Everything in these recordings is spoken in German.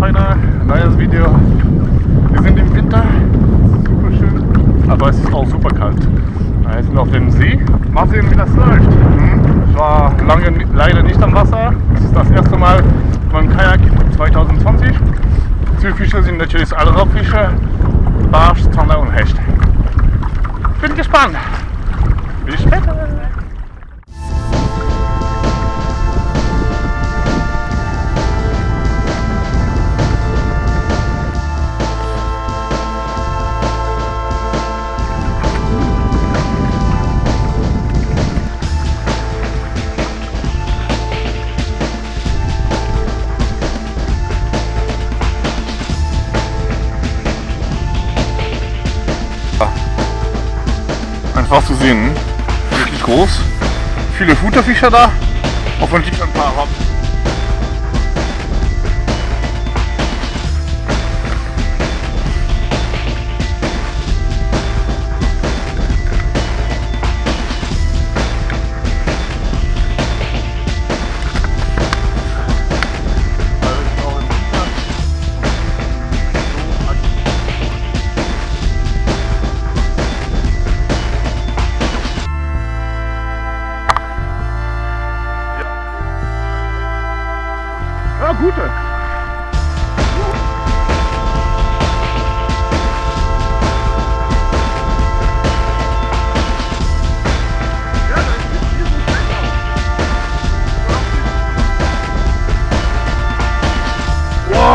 Leute, neues Video. Wir sind im Winter, super schön, aber es ist auch super kalt. Wir sind auf dem See, mal sehen wie das läuft. Ich war lange leider nicht am Wasser, das ist das erste Mal beim Kajak 2020. Zielfische sind natürlich alle Raubfische, Barsch, Zander und Hecht. Bin gespannt. Bis später. Einfach zu sehen, wirklich groß. Viele Futterfischer da, hoffentlich ein paar Rappen.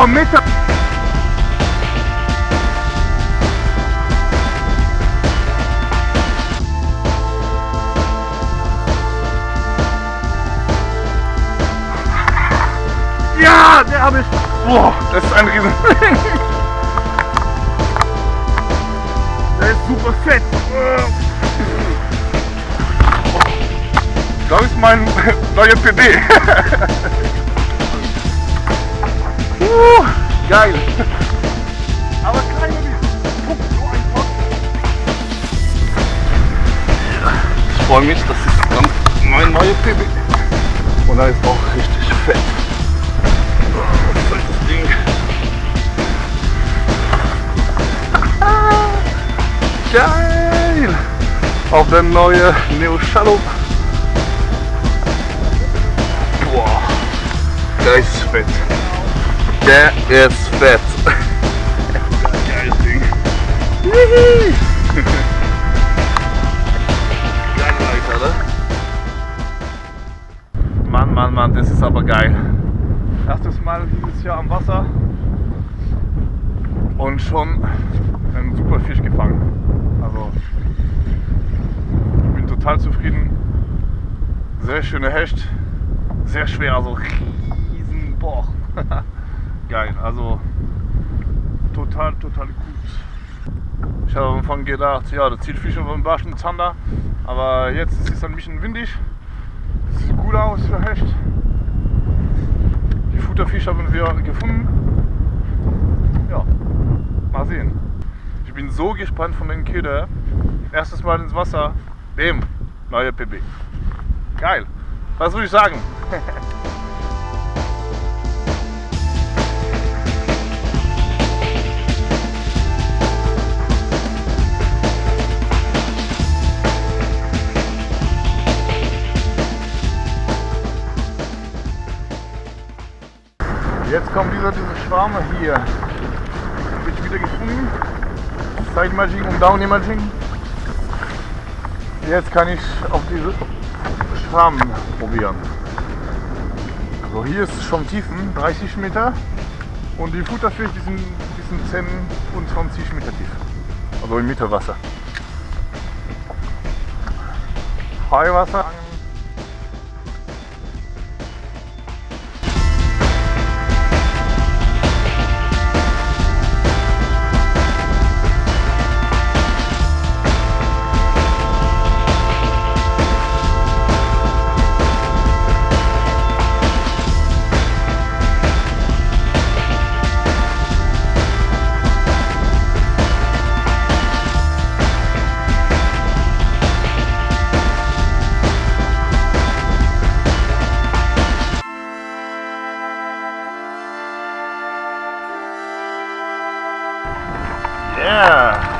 Wow, Meter. Ja, der habe ich. Boah, das ist ein Riesen. der ist super fett. Das ist mein neuer PB. uh, geil. Aber klein wie. Guck, so ein. Ich freue mich, das ist dann mein neuer PB. Und er ist auch richtig fett. Fettes Ding. Geil! Auf der neue Neo Shadow. Boah, der ist fett. Der ist fett. Geiles Ding. Geil, Alter, ne? Mann, Mann, Mann, das ist aber geil. Erstes Mal dieses Jahr am Wasser und schon einen super Fisch gefangen. Also ich bin total zufrieden. Sehr schöne Hecht, sehr schwer, also riesen Boah. Geil, also total, total gut. Ich habe am Anfang gedacht, ja, der Zielfisch vom Barsch und Zander, aber jetzt ist es ein bisschen windig. Sieht gut aus für Hecht. Die Futterfisch haben wir gefunden. Ja, mal sehen. Ich bin so gespannt von den Köder. Erstes Mal ins Wasser. Dem neue PB. Geil. Was würde ich sagen? Jetzt kommt dieser, diese Schwarme hier. Habe ich wieder gefunden. Side Imaging und Down Imaging. Jetzt kann ich auf diese Schwarm probieren. So, hier ist schon Tiefen, 30 Meter. Und die Futterfisch, die sind, sind 10 und 20 Meter tief. Also im Mittelwasser. Freiwasser. Yeah.